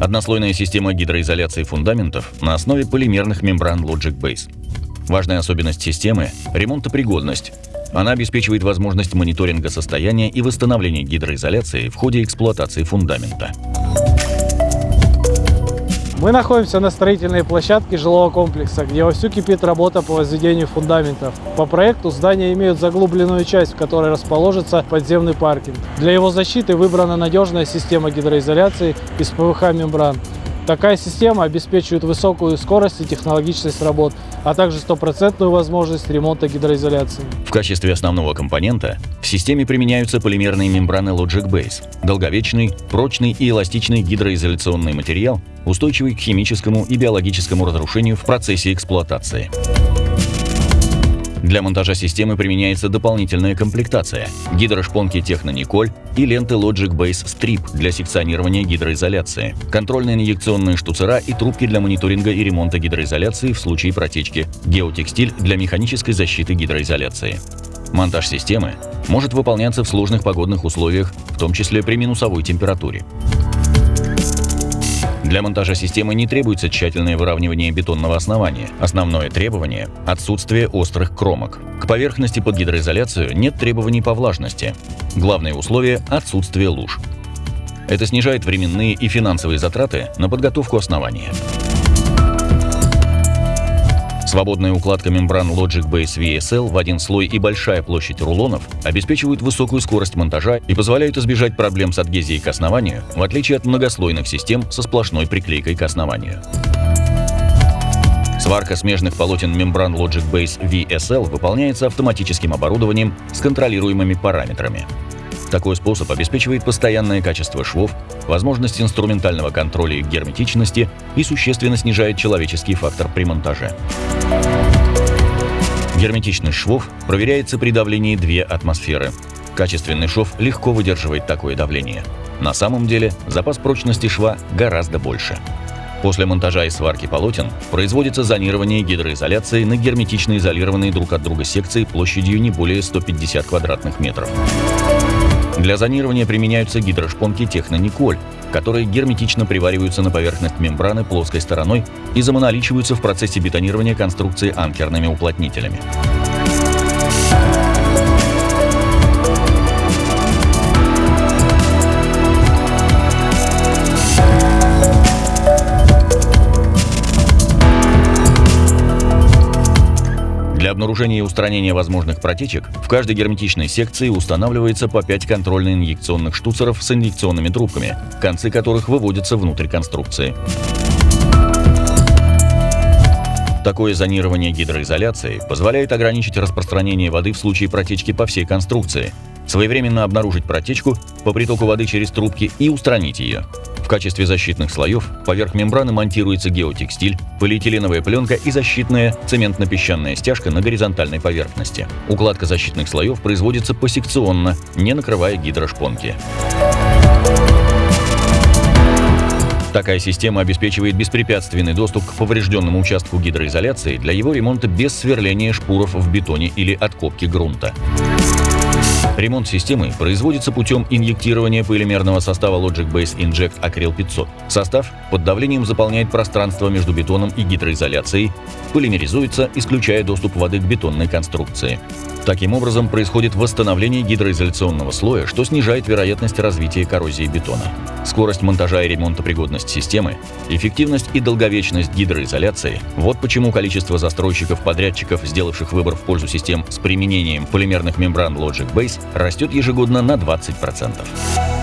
Однослойная система гидроизоляции фундаментов на основе полимерных мембран Logic Base. Важная особенность системы – ремонтопригодность. Она обеспечивает возможность мониторинга состояния и восстановления гидроизоляции в ходе эксплуатации фундамента. Мы находимся на строительной площадке жилого комплекса, где вовсю кипит работа по возведению фундаментов. По проекту здания имеют заглубленную часть, в которой расположится подземный паркинг. Для его защиты выбрана надежная система гидроизоляции из ПВХ-мембран. Такая система обеспечивает высокую скорость и технологичность работ, а также стопроцентную возможность ремонта гидроизоляции. В качестве основного компонента в системе применяются полимерные мембраны Logic Base – долговечный, прочный и эластичный гидроизоляционный материал, устойчивый к химическому и биологическому разрушению в процессе эксплуатации. Для монтажа системы применяется дополнительная комплектация – гидрошпонки Технониколь и ленты Logic Base Strip для секционирования гидроизоляции, контрольные инъекционные штуцера и трубки для мониторинга и ремонта гидроизоляции в случае протечки, геотекстиль для механической защиты гидроизоляции. Монтаж системы может выполняться в сложных погодных условиях, в том числе при минусовой температуре. Для монтажа системы не требуется тщательное выравнивание бетонного основания. Основное требование – отсутствие острых кромок. К поверхности под гидроизоляцию нет требований по влажности. Главное условие – отсутствие луж. Это снижает временные и финансовые затраты на подготовку основания. Свободная укладка мембран Logic Base VSL в один слой и большая площадь рулонов обеспечивают высокую скорость монтажа и позволяют избежать проблем с адгезией к основанию, в отличие от многослойных систем со сплошной приклейкой к основанию. Сварка смежных полотен мембран Logic Base VSL выполняется автоматическим оборудованием с контролируемыми параметрами. Такой способ обеспечивает постоянное качество швов, возможность инструментального контроля их герметичности и существенно снижает человеческий фактор при монтаже. Герметичность швов проверяется при давлении 2 атмосферы. Качественный шов легко выдерживает такое давление. На самом деле запас прочности шва гораздо больше. После монтажа и сварки полотен производится зонирование гидроизоляции на герметично изолированные друг от друга секции площадью не более 150 квадратных метров. Для зонирования применяются гидрошпонки Технониколь, которые герметично привариваются на поверхность мембраны плоской стороной и замоналичиваются в процессе бетонирования конструкции анкерными уплотнителями. Для обнаружения и устранения возможных протечек в каждой герметичной секции устанавливается по 5 контрольно-инъекционных штуцеров с инъекционными трубками, концы которых выводятся внутрь конструкции. Такое зонирование гидроизоляции позволяет ограничить распространение воды в случае протечки по всей конструкции, своевременно обнаружить протечку по притоку воды через трубки и устранить ее. В качестве защитных слоев поверх мембраны монтируется геотекстиль, полиэтиленовая пленка и защитная цементно-песчаная стяжка на горизонтальной поверхности. Укладка защитных слоев производится посекционно, не накрывая гидрошпонки. Такая система обеспечивает беспрепятственный доступ к поврежденному участку гидроизоляции для его ремонта без сверления шпуров в бетоне или откопки грунта. Ремонт системы производится путем инъектирования полимерного состава Logic Base Inject Acryl 500. Состав под давлением заполняет пространство между бетоном и гидроизоляцией, полимеризуется, исключая доступ воды к бетонной конструкции. Таким образом, происходит восстановление гидроизоляционного слоя, что снижает вероятность развития коррозии бетона. Скорость монтажа и ремонтопригодность системы, эффективность и долговечность гидроизоляции – вот почему количество застройщиков-подрядчиков, сделавших выбор в пользу систем с применением полимерных мембран Logic Base, растет ежегодно на 20%.